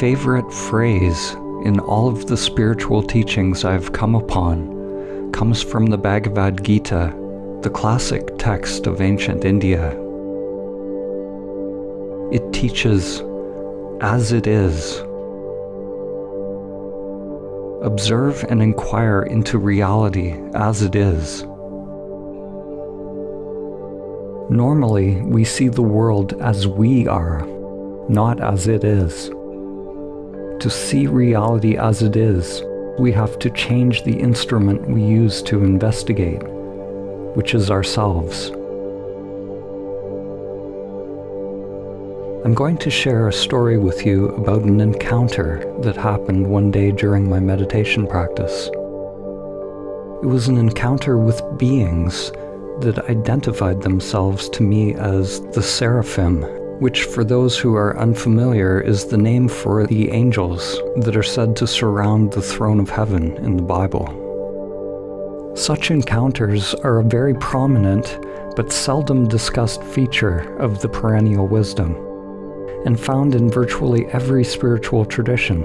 Favorite phrase in all of the spiritual teachings I've come upon comes from the Bhagavad Gita, the classic text of ancient India. It teaches, as it is. Observe and inquire into reality as it is. Normally, we see the world as we are, not as it is. To see reality as it is, we have to change the instrument we use to investigate, which is ourselves. I'm going to share a story with you about an encounter that happened one day during my meditation practice. It was an encounter with beings that identified themselves to me as the seraphim, which, for those who are unfamiliar, is the name for the angels that are said to surround the throne of heaven in the Bible. Such encounters are a very prominent but seldom discussed feature of the perennial wisdom and found in virtually every spiritual tradition.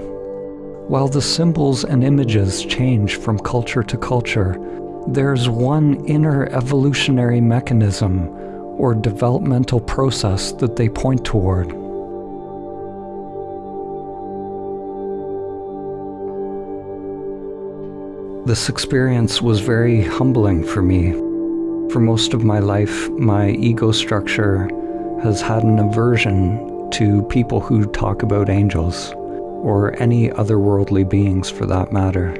While the symbols and images change from culture to culture, there's one inner evolutionary mechanism or developmental process that they point toward. This experience was very humbling for me. For most of my life, my ego structure has had an aversion to people who talk about angels, or any otherworldly beings for that matter.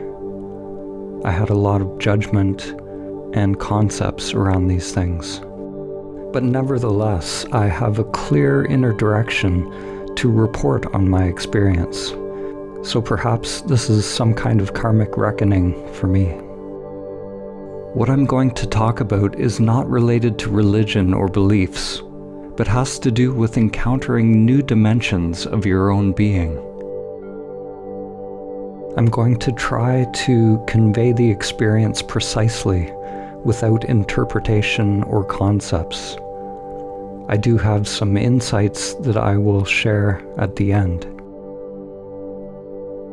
I had a lot of judgment and concepts around these things. But nevertheless, I have a clear inner direction to report on my experience. So perhaps this is some kind of karmic reckoning for me. What I'm going to talk about is not related to religion or beliefs but has to do with encountering new dimensions of your own being. I'm going to try to convey the experience precisely without interpretation or concepts. I do have some insights that I will share at the end.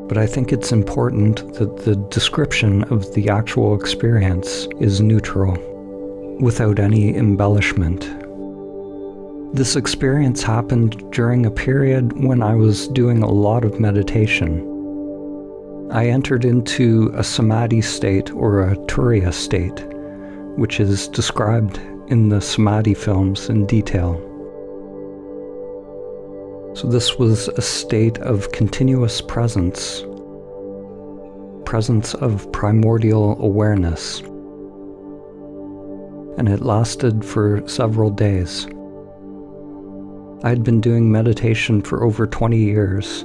But I think it's important that the description of the actual experience is neutral, without any embellishment. This experience happened during a period when I was doing a lot of meditation. I entered into a samadhi state or a turiya state, which is described in the samadhi films in detail. So, this was a state of continuous presence, presence of primordial awareness, and it lasted for several days. I had been doing meditation for over 20 years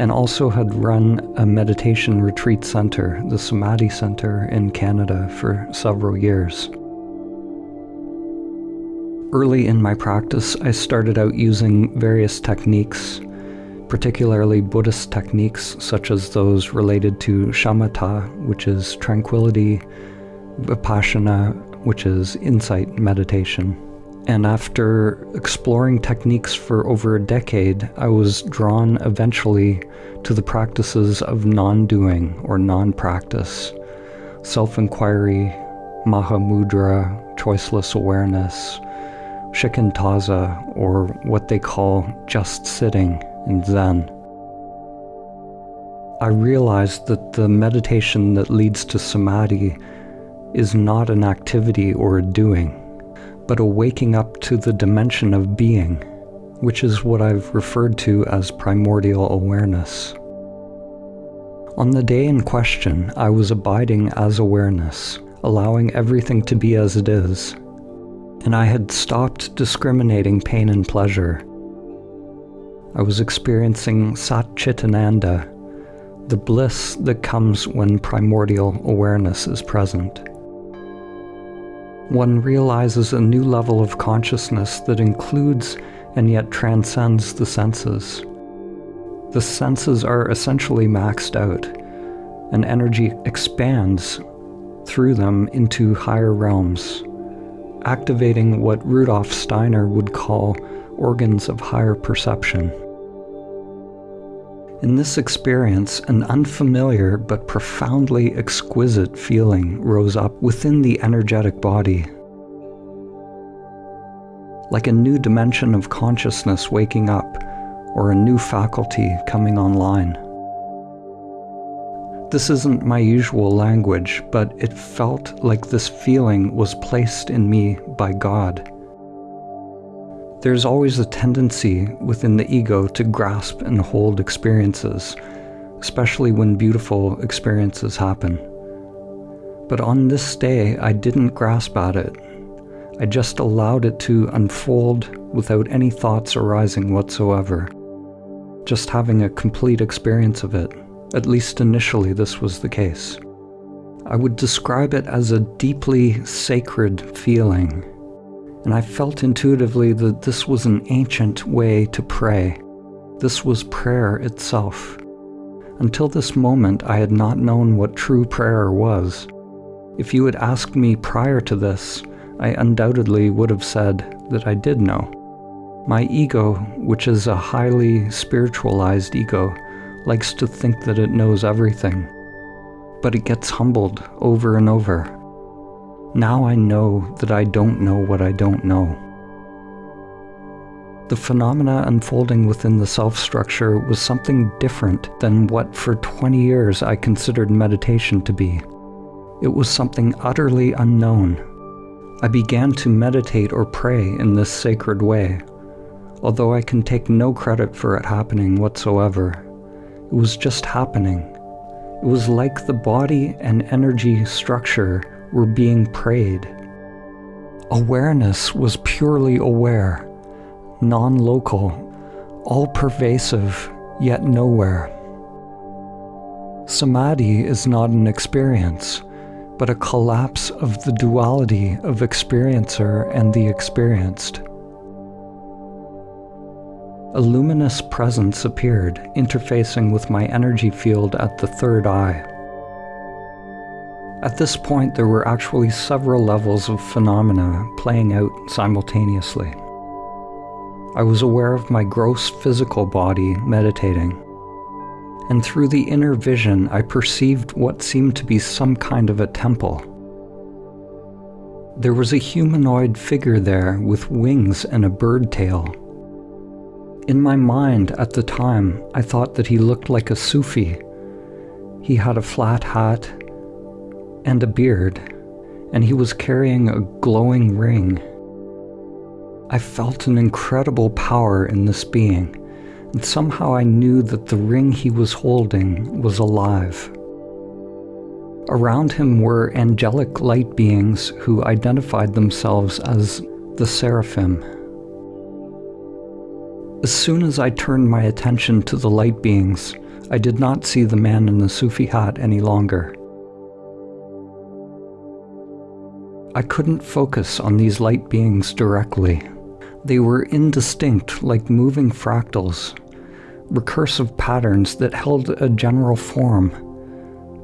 and also had run a meditation retreat center, the Samadhi Center in Canada, for several years. Early in my practice, I started out using various techniques, particularly Buddhist techniques such as those related to shamatha, which is tranquility, vipassana, which is insight meditation. And after exploring techniques for over a decade, I was drawn eventually to the practices of non doing or non practice, self inquiry, Mahamudra, choiceless awareness, shikantaza, or what they call just sitting in Zen. I realized that the meditation that leads to samadhi is not an activity or a doing but a waking up to the dimension of being, which is what I've referred to as primordial awareness. On the day in question, I was abiding as awareness, allowing everything to be as it is, and I had stopped discriminating pain and pleasure. I was experiencing Sat Chitananda, the bliss that comes when primordial awareness is present one realizes a new level of consciousness that includes and yet transcends the senses. The senses are essentially maxed out, and energy expands through them into higher realms, activating what Rudolf Steiner would call organs of higher perception. In this experience, an unfamiliar but profoundly exquisite feeling rose up within the energetic body. Like a new dimension of consciousness waking up, or a new faculty coming online. This isn't my usual language, but it felt like this feeling was placed in me by God. There's always a tendency within the ego to grasp and hold experiences, especially when beautiful experiences happen. But on this day, I didn't grasp at it. I just allowed it to unfold without any thoughts arising whatsoever, just having a complete experience of it. At least initially, this was the case. I would describe it as a deeply sacred feeling, and I felt intuitively that this was an ancient way to pray. This was prayer itself. Until this moment, I had not known what true prayer was. If you had asked me prior to this, I undoubtedly would have said that I did know. My ego, which is a highly spiritualized ego, likes to think that it knows everything, but it gets humbled over and over. Now I know that I don't know what I don't know. The phenomena unfolding within the self structure was something different than what for 20 years I considered meditation to be. It was something utterly unknown. I began to meditate or pray in this sacred way, although I can take no credit for it happening whatsoever. It was just happening. It was like the body and energy structure were being prayed. Awareness was purely aware, non local, all pervasive, yet nowhere. Samadhi is not an experience, but a collapse of the duality of experiencer and the experienced. A luminous presence appeared, interfacing with my energy field at the third eye. At this point, there were actually several levels of phenomena playing out simultaneously. I was aware of my gross physical body meditating, and through the inner vision, I perceived what seemed to be some kind of a temple. There was a humanoid figure there with wings and a bird tail. In my mind at the time, I thought that he looked like a Sufi. He had a flat hat and a beard, and he was carrying a glowing ring. I felt an incredible power in this being, and somehow I knew that the ring he was holding was alive. Around him were angelic light beings who identified themselves as the seraphim. As soon as I turned my attention to the light beings, I did not see the man in the Sufi hat any longer. I couldn't focus on these light beings directly. They were indistinct, like moving fractals, recursive patterns that held a general form,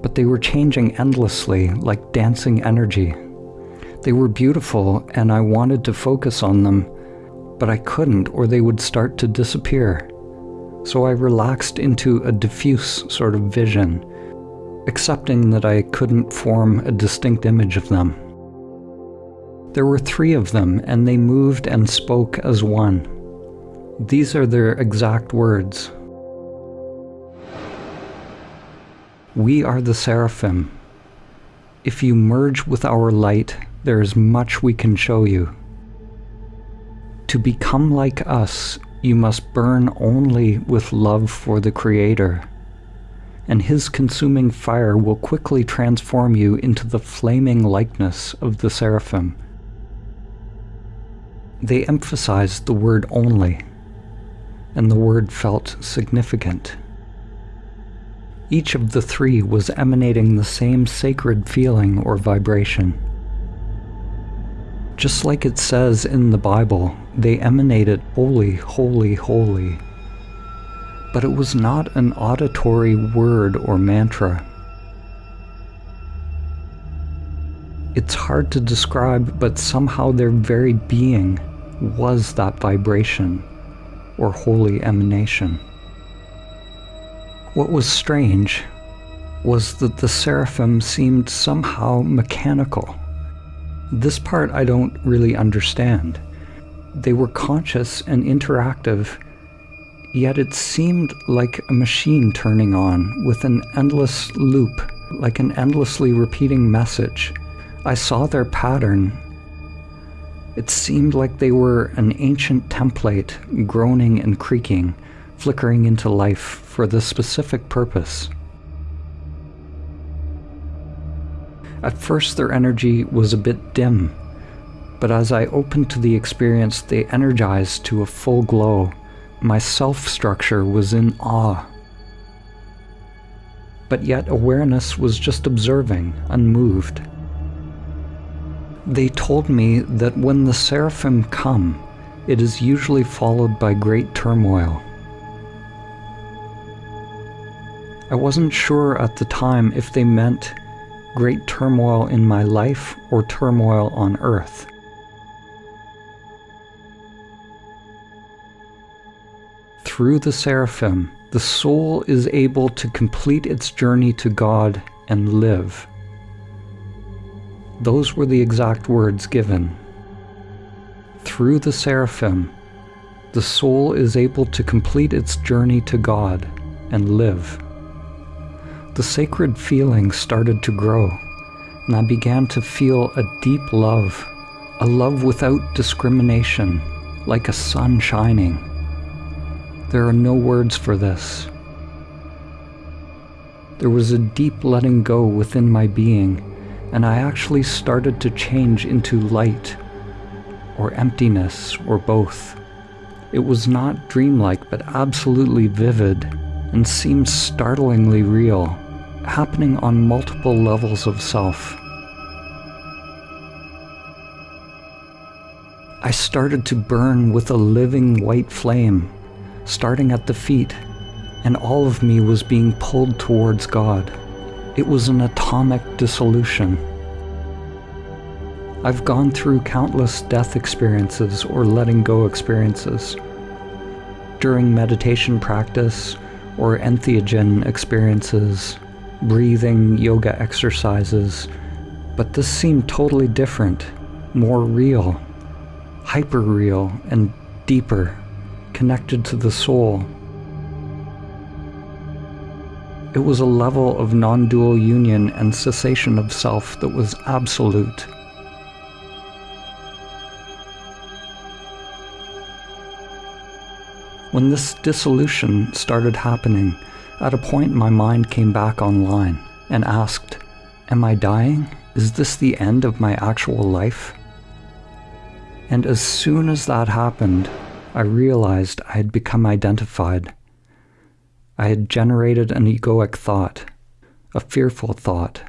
but they were changing endlessly, like dancing energy. They were beautiful, and I wanted to focus on them but I couldn't or they would start to disappear. So I relaxed into a diffuse sort of vision, accepting that I couldn't form a distinct image of them. There were three of them, and they moved and spoke as one. These are their exact words We are the seraphim. If you merge with our light, there is much we can show you. To become like us, you must burn only with love for the Creator, and His consuming fire will quickly transform you into the flaming likeness of the seraphim. They emphasized the word only, and the word felt significant. Each of the three was emanating the same sacred feeling or vibration. Just like it says in the Bible, they emanated holy, holy, holy. But it was not an auditory word or mantra. It's hard to describe, but somehow their very being was that vibration or holy emanation. What was strange was that the seraphim seemed somehow mechanical. This part I don't really understand. They were conscious and interactive, yet it seemed like a machine turning on with an endless loop, like an endlessly repeating message. I saw their pattern. It seemed like they were an ancient template, groaning and creaking, flickering into life for the specific purpose. At first, their energy was a bit dim, but as I opened to the experience, they energized to a full glow. My self structure was in awe. But yet, awareness was just observing, unmoved. They told me that when the seraphim come, it is usually followed by great turmoil. I wasn't sure at the time if they meant great turmoil in my life or turmoil on earth. Through the seraphim, the soul is able to complete its journey to God and live. Those were the exact words given. Through the seraphim, the soul is able to complete its journey to God and live. The sacred feeling started to grow, and I began to feel a deep love, a love without discrimination, like a sun shining. There are no words for this. There was a deep letting go within my being and I actually started to change into light, or emptiness, or both. It was not dreamlike, but absolutely vivid, and seemed startlingly real, happening on multiple levels of self. I started to burn with a living white flame, starting at the feet, and all of me was being pulled towards God. It was an atomic dissolution. I've gone through countless death experiences or letting go experiences. During meditation practice or entheogen experiences, breathing, yoga exercises, but this seemed totally different, more real, hyper real, and deeper, connected to the soul. It was a level of non dual union and cessation of self that was absolute. When this dissolution started happening, at a point my mind came back online and asked, Am I dying? Is this the end of my actual life? And as soon as that happened, I realized I had become identified I had generated an egoic thought, a fearful thought,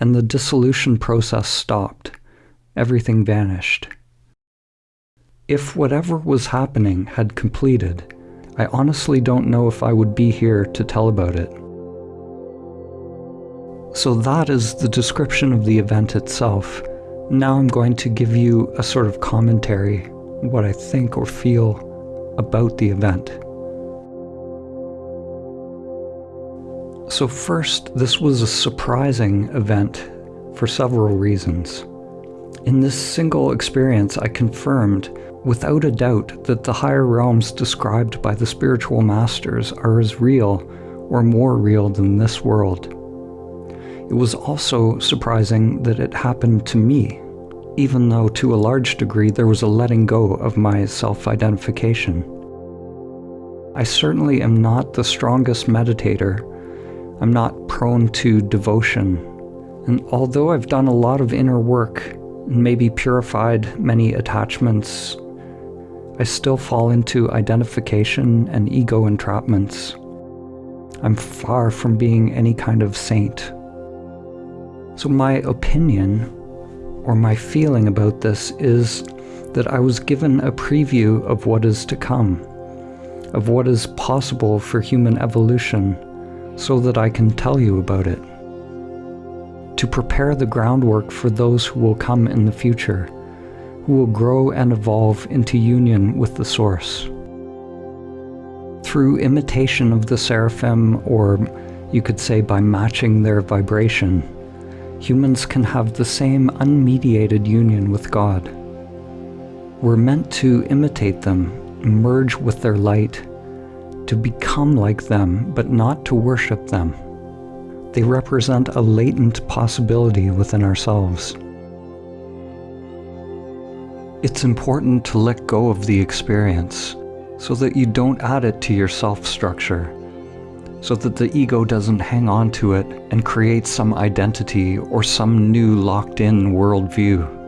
and the dissolution process stopped. Everything vanished. If whatever was happening had completed, I honestly don't know if I would be here to tell about it. So that is the description of the event itself. Now I'm going to give you a sort of commentary, what I think or feel about the event. So, first, this was a surprising event for several reasons. In this single experience, I confirmed, without a doubt, that the higher realms described by the spiritual masters are as real or more real than this world. It was also surprising that it happened to me, even though to a large degree there was a letting go of my self identification. I certainly am not the strongest meditator I'm not prone to devotion. And although I've done a lot of inner work and maybe purified many attachments, I still fall into identification and ego entrapments. I'm far from being any kind of saint. So, my opinion or my feeling about this is that I was given a preview of what is to come, of what is possible for human evolution so that I can tell you about it. To prepare the groundwork for those who will come in the future, who will grow and evolve into union with the Source. Through imitation of the seraphim, or you could say by matching their vibration, humans can have the same unmediated union with God. We're meant to imitate them, merge with their light, to become like them, but not to worship them. They represent a latent possibility within ourselves. It's important to let go of the experience so that you don't add it to your self structure, so that the ego doesn't hang on to it and create some identity or some new locked in worldview.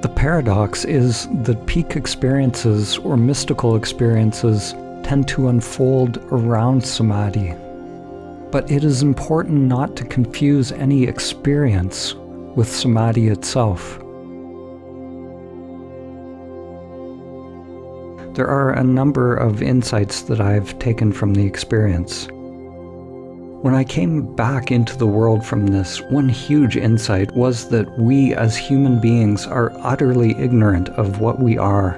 The paradox is that peak experiences or mystical experiences tend to unfold around samadhi. But it is important not to confuse any experience with samadhi itself. There are a number of insights that I've taken from the experience. When I came back into the world from this, one huge insight was that we as human beings are utterly ignorant of what we are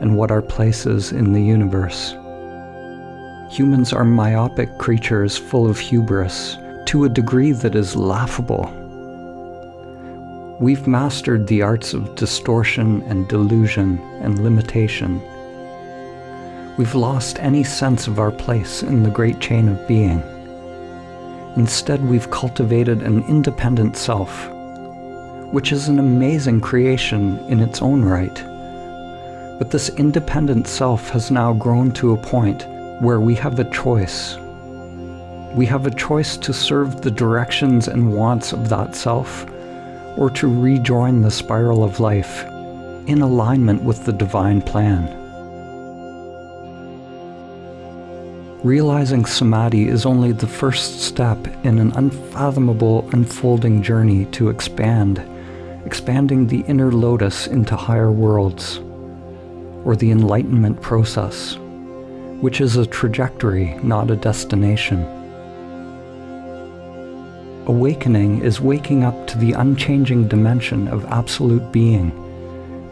and what our place is in the universe. Humans are myopic creatures full of hubris to a degree that is laughable. We've mastered the arts of distortion and delusion and limitation we've lost any sense of our place in the great chain of being. Instead, we've cultivated an independent self, which is an amazing creation in its own right. But this independent self has now grown to a point where we have a choice. We have a choice to serve the directions and wants of that self, or to rejoin the spiral of life in alignment with the divine plan. Realizing samadhi is only the first step in an unfathomable unfolding journey to expand, expanding the inner lotus into higher worlds, or the enlightenment process, which is a trajectory, not a destination. Awakening is waking up to the unchanging dimension of absolute being,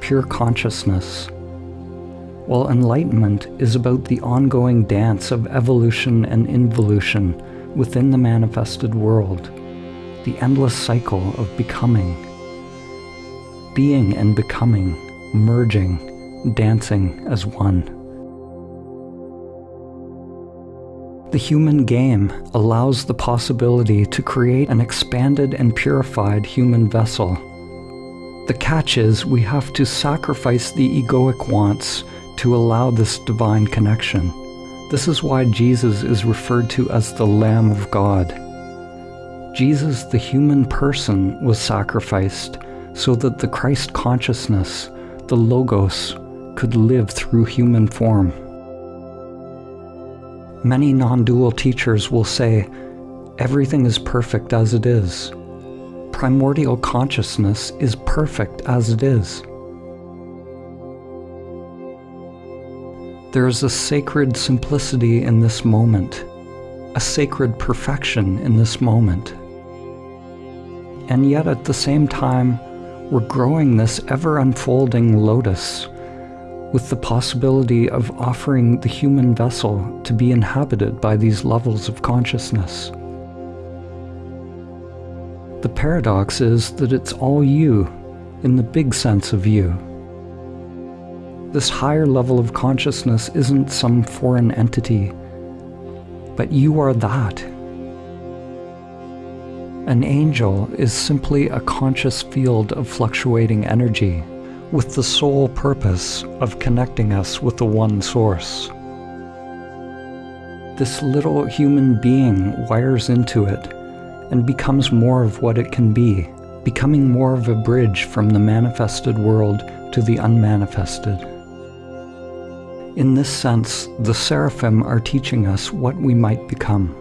pure consciousness, while enlightenment is about the ongoing dance of evolution and involution within the manifested world, the endless cycle of becoming. Being and becoming, merging, dancing as one. The human game allows the possibility to create an expanded and purified human vessel. The catch is we have to sacrifice the egoic wants to allow this divine connection. This is why Jesus is referred to as the Lamb of God. Jesus, the human person, was sacrificed so that the Christ consciousness, the Logos, could live through human form. Many non dual teachers will say, everything is perfect as it is. Primordial consciousness is perfect as it is. There is a sacred simplicity in this moment, a sacred perfection in this moment. And yet at the same time, we're growing this ever unfolding lotus with the possibility of offering the human vessel to be inhabited by these levels of consciousness. The paradox is that it's all you, in the big sense of you. This higher level of consciousness isn't some foreign entity, but you are that. An angel is simply a conscious field of fluctuating energy with the sole purpose of connecting us with the one source. This little human being wires into it and becomes more of what it can be, becoming more of a bridge from the manifested world to the unmanifested. In this sense, the seraphim are teaching us what we might become.